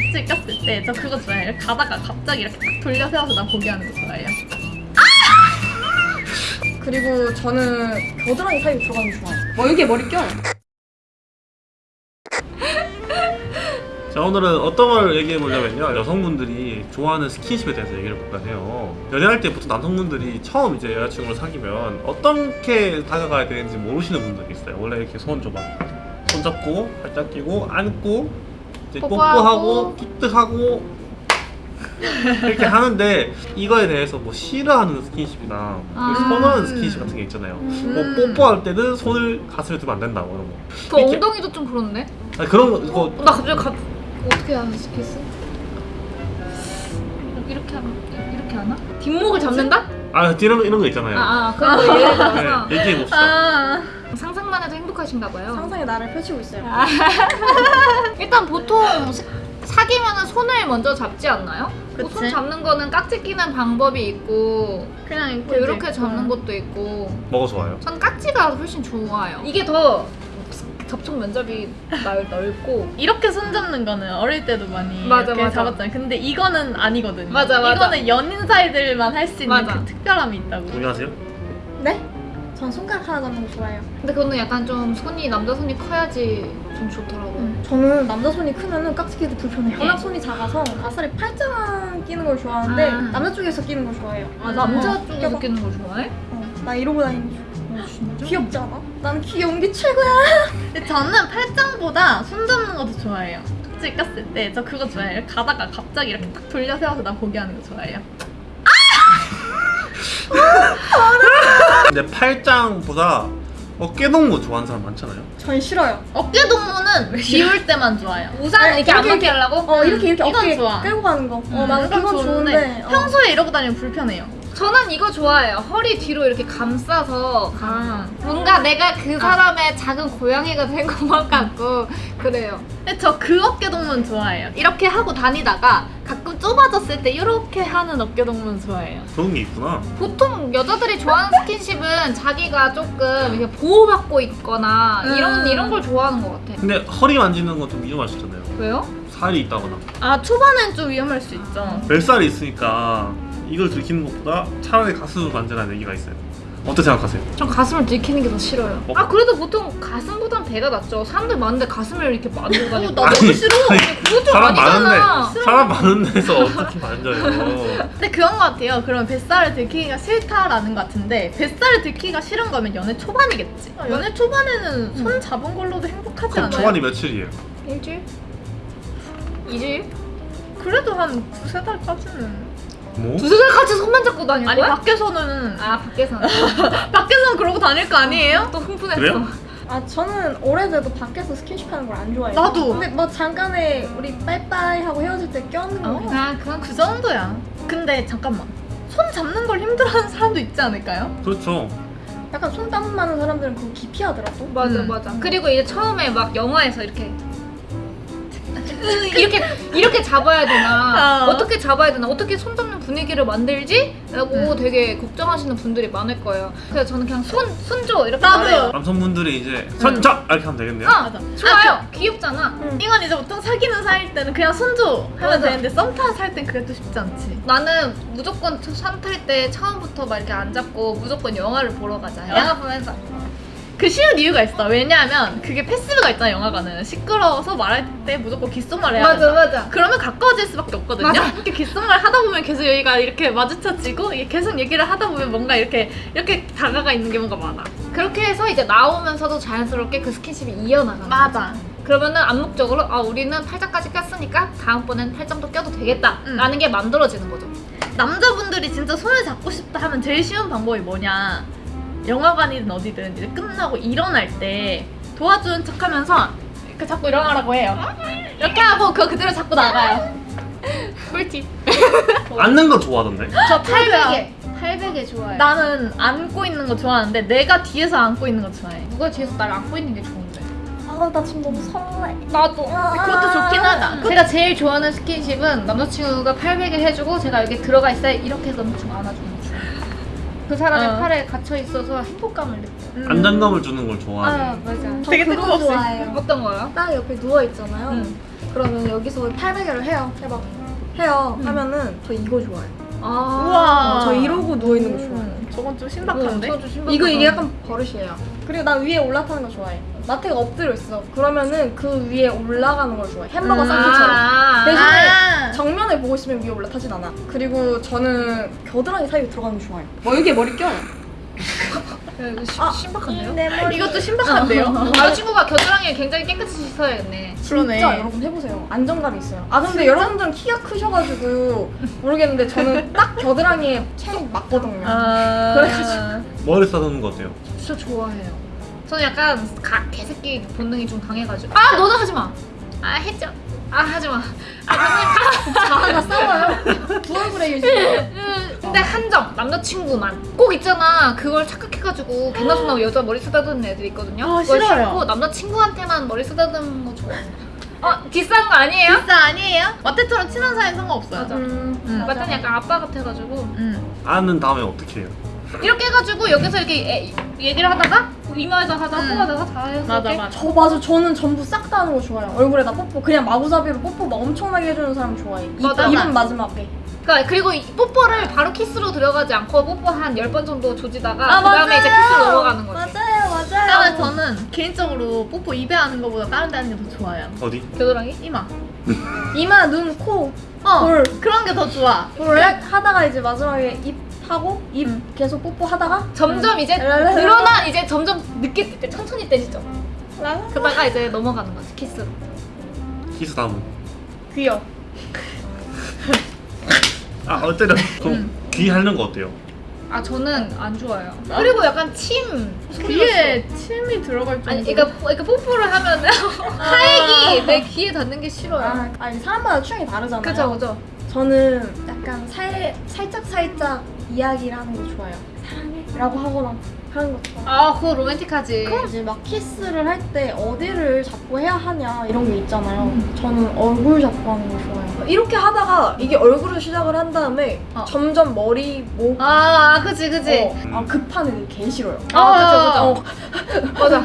깍지 꼈을 때 저 그거 좋아해요. 가다가 갑자기 이렇게 딱 돌려 세워서 나 보게 하는 거 좋아해요. 그리고 저는 겨드랑이 사이에 들어가는 거 좋아해요. 뭐 여기에 머리 껴. 자 오늘은 어떤 걸 얘기해 보려면요 여성분들이 좋아하는 스킨십에 대해서 얘기를 볼까 해요 연애할 때 보통 남성분들이 처음 이제 여자친구를 사귀면 어떻게 다가가야 되는지 모르시는 분들이 있어요 원래 이렇게 손 줘봐 손 잡고 팔짱 끼고 안고 이제 뽀뽀하고. 뽀뽀하고 키스하고 이렇게 하는데 이거에 대해서 뭐 싫어하는 스킨십이나 아. 선호하는 스킨십 같은 게 있잖아요 뭐 뽀뽀할 때는 손을 가슴에 두면 안 된다 뭐 이런 거그 이렇게- 엉덩이도 좀 그런데? 아니, 그런 거 그거 나 갑자기 가... 어떻게 하는 스키스? 이렇게 하면 이렇게 하나? 뒷목을 잡는다? 아 이런 이런 거 있잖아요 아, 아 그런 거 예를 들어서 네, 얘기해 봅시다. 아, 상상만 해도 행복하신가 봐요. 상상의 나를 펼치고 있어요. 일단 보통 사- 사귀면은 손을 먼저 잡지 않나요? 뭐. 손 잡는 거는 깍지 끼는 방법이 있고 그냥 뭐 이렇게, 이렇게 잡는 것도 있고 뭐가 좋아요? 전 깍지가 훨씬 좋아요. 이게 더 접촉 면접이 넓, 넓고 이렇게 손 잡는 거는 어릴 때도 많이 맞아, 이렇게 맞아. 잡았잖아요. 근데 이거는 아니거든요. 맞아, 맞아. 이거는 연인 사이들만 할 수 있는. 그 특별함이 있다고. 동의하세요? 네? 전 손가락 하나 잡는 거 좋아해요. 근데 그거는 약간 좀 손이 남자 손이 커야지 좀 좋더라고요. 저는 남자 손이 크면은 깍지 끼기 되게 불편해요. 워낙 손이 작아서 아싸리 팔짱 끼는 걸 좋아하는데 아. 남자 쪽에서 끼는 걸 좋아해요. 아 남자 어, 쪽에서. 끼는 거 좋아해? 어, 나 이러고 다니는 거 좋아. 귀엽지 않아? 난 귀여운 게 최고야. 근데 저는 팔짱보다 손 잡는 것도 좋아해요. 깍지 꼈을 때 저 그거 좋아해요. 가다가 갑자기 이렇게 딱 돌려 세워서 나 보게 하는 거 좋아해요. 근데 팔짱보다 어깨 동무 좋아하는 사람 많잖아요. 전 싫어요. 어깨 동무는 비울 때만 좋아요. 우산 아니, 이렇게 안 맞게 하려고? 어 이렇게 이렇게 이건 어깨 좋아. 끌고 가는 거. 어 음, 나는 그건 그건 좋은데. 어. 평소에 이러고 다니면 불편해요. 저는 이거 좋아해요. 허리 뒤로 이렇게 감싸서 아. 뭔가 내가 그 사람의 작은 고양이가 된 것만 같고 그래요. 근데 저그 어깨 동무는 좋아해요. 이렇게 하고 다니다가 가끔 좁아졌을 때 이렇게 하는 어깨 동무는 좋아해요. 그런 게 있구나. 보통 여자들이 좋아하는 스킨십은 자기가 조금 이렇게 보호받고 있거나 이런 음. 이런 걸 좋아하는 것 같아. 근데 허리 만지는 건 좀 위험할 수 있잖아요. 왜요? 살이 있다거나. 아 초반엔 좀 위험할 수 있죠. 뱃살이 있으니까 이걸 들키는 것보다 차라리 가슴을 만지라는 얘기가 있어요. 어떻게 생각하세요? 전 가슴을 들키는 게 더 싫어요. 어? 아 그래도 보통 가슴보단 배가 낫죠. 사람들 많은데 가슴을 이렇게 만지고 어, 다니고. 나 너무 싫어. 그건 좀 사람 아니잖아. 많은데 사람 많은 데서 어떻게 만져요? 근데 그런 것 같아요. 그러면 뱃살을 들키기가 싫다라는 것 같은데 뱃살을 들키기가 싫은 거면 연애 초반이겠지. 아, 연애 초반에는 손 잡은 걸로도 행복하지 그럼 않아요? 초반이 며칠이에요? 일주일? 이주일? 그래도 한 두세 달까지는. 뭐? 두세 달까지 손만 잡고 다닐 아니 거야? 밖에서는 아 밖에서는 밖에서는 그러고 다닐 거 아니에요? 또 흥분했어. 그래요? 아 저는 오래돼도 밖에서 스킨십 하는 걸 안 좋아해요. 나도. 근데 뭐 잠깐에 우리 빠이빠이 하고 헤어질 때 껴안는 거. 어. 아 그건 그 정도야. 근데 잠깐만. 손 잡는 걸 힘들어하는 사람도 있지 않을까요? 그렇죠. 약간 손땀 많은 사람들은 그거 기피하더라고. 맞아 음. 맞아. 그리고 이제 처음에 막 영화에서 이렇게 이렇게 이렇게 잡아야 되나 어. 어떻게 잡아야 되나 어떻게 손 잡는 분위기를 만들지? 라고 음. 되게 걱정하시는 분들이 많을 거예요. 그래서 저는 그냥 손 손줘 이렇게 나도. 말해요. 남성분들이 이제 선자 이렇게 하면 되겠네요. 아 맞아. 좋아요. 귀엽잖아. 이건 이제 보통 사귀는 사이일 때는 그냥 손줘 하면 맞아. 되는데 썸 타는 사이일 땐 그게 또 쉽지 않지. 나는 무조건 산탈 때 처음부터 막 이렇게 안 잡고 무조건 영화를 보러 가자. 아. 영화 보면서 그 쉬운 이유가 있어. 왜냐하면 그게 패스가 있잖아 영화관은. 시끄러워서 말할 때 무조건 귓속말 해야 맞아 된다. 맞아. 그러면 가까워질 수밖에 없거든요. 맞아. 이렇게 귓속말 하다 보면 계속 여기가 이렇게 마주쳐지고 계속 얘기를 하다 보면 뭔가 이렇게 이렇게 다가가 있는 게 뭔가 많아. 그렇게 해서 이제 나오면서도 자연스럽게 그 스킨십이 이어나가는 맞아. 그러면은 암묵적으로 아 우리는 팔짱까지 꼈으니까 다음번엔 팔짱도 껴도 되겠다 음. 라는 게 만들어지는 거죠 남자분들이 진짜 손을 잡고 싶다 하면 제일 쉬운 방법이 뭐냐? 영화관이든 어디든 이제 끝나고 일어날 때 도와주는 척 하면서 이렇게 자꾸 일어나라고 해요. 이렇게 하고 그거 그대로 잡고 나가요. 꿀팁. 앉는 거 좋아하던데. 저 팔베개. 800에 800에 좋아요 나는 안고 있는 거 좋아하는데 내가 뒤에서 안고 있는 거 좋아해. 누가 뒤에서 날 안고 있는 게 좋은데 아 나 지금 너무 설레. 나도 그것도 좋긴 하다. 제가 제일 좋아하는 스킨십은 남자친구가 800에 해주고 제가 여기 들어가 있어야 이렇게 해서 엄청 좋아해요 그 사람의 어. 팔에 갇혀 있어서 행복감을 느껴요 음. 안정감을 주는 걸아 좋아해. 맞아 저 되게 그거 뜬금없이. 좋아해요. 어떤 거요? 딱 옆에 누워 있잖아요. 응. 그러면 여기서 800개를 해요. 해봐. 해요. 음. 하면은 저 이거 좋아해요. 아. 우와. 저 이러고 누워 있는 거 좋아해요. 음, 저건 좀 신박한데? 신박하다. 이거 이게 약간 버릇이에요. 그리고 난 위에 올라타는 거 좋아해. 마트가 엎드려 있어. 그러면은 그 위에 올라가는 걸 좋아해. 햄버거 음. 샌드처럼. 아. 대신에 아. 정면을 보고 있으면 위에 올라타진 않아. 그리고 저는 겨드랑이 사이에 들어가는 거 좋아해요. 멀게 머리 껴요. 야, 이거 시- 아, 신박한데요? 내 머리. 이것도 신박한데요? 아 친구가 겨드랑이를 굉장히 깨끗이 씻어야겠네. 그러네. 진짜 여러분 해보세요. 안정감이 있어요. 아 근데 여러분들은 키가 크셔가지고 모르겠는데 저는 딱 겨드랑이에 체이 맞거든요. 아. 그래가지고. 머리 싸다는 거 어때요? 진짜 좋아해요. 저는 약간 가, 개새끼 본능이 좀 강해가지고 아 너도 하지 마. 아 했죠. 아 하지 마. 아 자아가 싸워요. 두 얼굴에 유지. 음, 근데 한정 남자친구만 꼭 있잖아. 그걸 착각해가지고 개나소나 여자 머리 쓰다듬는 애들 있거든요. 아, 그걸 싫어요. 싫고 남자친구한테만 머리 쓰다듬는 거 좋아해. 어 비싼 거 아니에요? 진짜 아니에요? 마테처럼 친한 사이는 상관없어요. 맞아. 음, 음. 맞더니 약간 아빠 같아가지고 음. 아는 다음에 어떻게 해요? 이렇게 해가지고 여기서 이렇게 애- 얘기를 하다가 이마에다 하다가 음. 코에다가 다 해서 맞아, 맞아. 저 맞아. 저는 전부 싹 다 하는 거 좋아해요. 얼굴에다 뽀뽀 그냥 마구잡이로 뽀뽀 막 엄청나게 해주는 사람 좋아해. 입, 맞아. 입은 마지막에. 그러니까 그리고 이 뽀뽀를 바로 키스로 들어가지 않고 뽀뽀 한 10번 정도 조지다가 아, 그 다음에 이제 맞아요. 키스로 넘어가는 거지 맞아요, 맞아요. 다음에 저는 개인적으로 뽀뽀 입에 하는 것보다 다른 데 하는 게 더 좋아요. 어디? 겨드랑이? 이마. 이마, 눈, 코, 어. 볼. 그런 게 더 좋아. 볼을 하다가 이제 마지막에 입 하고 입 음. 계속 뽀뽀 하다가 점점 이제 랄랄랄라. 늘어나 이제 점점 늦게 떼 천천히 떼지죠 랄라. 그러다가 이제 넘어가는 거지 키스로 키스 다음은? 귀여. 아 어때요? 그럼 음. 귀 하는 거 어때요? 아 저는 안 좋아요 그리고 약간 침 귀에 침이 들어갈 정도. 아니 그러니까, 뽀- 그러니까 뽀뽀를 하면 타액이 내 귀에 닿는 게 싫어요 아, 아니 사람마다 취향이 다르잖아요. 그죠 그죠 저는 약간 살 살짝 살짝 이야기를 하는 거 좋아해요. 사랑해라고 하거나 하는 거 좋아. 아 그거 로맨틱하지 이제 막 키스를 할 때 어디를 잡고 해야 하냐 이런 게 있잖아요. 저는 얼굴 잡고 하는 거 좋아해요. 이렇게 하다가 이게 얼굴을 시작을 한 다음에 어. 점점 머리, 목, 아 그지 그지 어, 아, 급한 애들 개 싫어요. 아, 그쵸, 그쵸. 맞아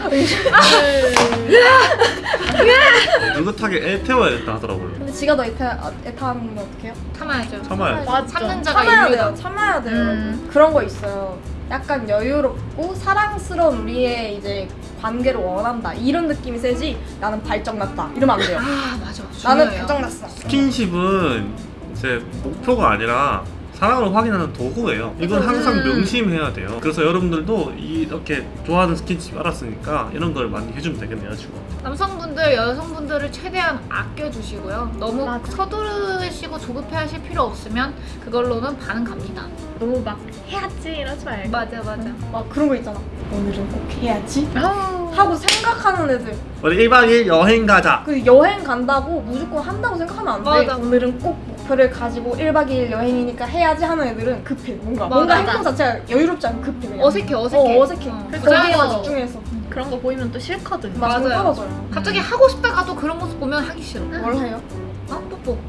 느긋하게 애 태워야겠다 하더라고요. 근데 지가 더 애타, 애타하는 건 어떡해요? 참아야죠 참아야지. 맞죠. 참는 자가 참아야 인류다 돼요. 참아야 돼요. 음. 그런 거 있어요. 약간 여유롭고 사랑스러운 우리의 이제 관계를 원한다. 이런 느낌이 세지. 나는 발정났다. 이러면 안 돼요. 아 맞아 나는 중요해요. 발정났어. 스킨십은 이제 목표가 아니라 사랑을 확인하는 도구예요. 이건 항상 음. 명심해야 돼요. 그래서 여러분들도 이렇게 좋아하는 스킨십 알았으니까 이런 걸 많이 해주면 되겠네요, 지금. 남성분 들, 여성분들을 최대한 아껴주시고요. 너무 맞아. 서두르시고 조급해하실 필요 없으면 그걸로는 반응 갑니다. 너무 막 해야지 이러지 말고. 맞아, 맞아. 막 그런 거 있잖아. 오늘은 꼭 해야지. 아우. 하고 생각하는 애들. 우리 1박 2일 여행 가자. 그 여행 간다고 무조건 한다고 생각하면 안 돼. 맞아. 오늘은 꼭 목표를 가지고 1박 2일 여행이니까 해야지 하는 애들은 급해. 뭔가. 뭔가 맞아. 행동 자체가 여유롭지 않고 급해. 그냥. 어색해, 어색해. 어, 어색해. 어. 그래서- 거기에만 집중해서. 그런 거 보이면 또 싫거든요. 막 맞아요. 떨어져요. 갑자기 하고 싶다가도 그런 모습 보면 하기 싫어. 뭘 해요? 어? 뽀뽀.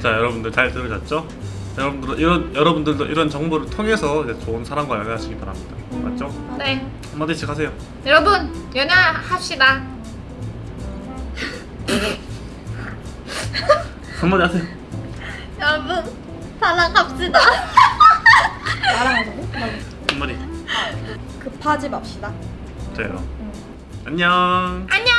자, 여러분들 잘 들으셨죠? 여러분들 이런 여러분들도 이런 정보를 통해서 좋은 사람과 연애하시기 바랍니다. 맞죠? 네. 한마디씩 하세요. 여러분, 연애합시다. 한마디 하세요. 여러분 사랑합시다. 나랑 하자고? 한마디. 급하지 맙시다. 저요. 안녕. 안녕!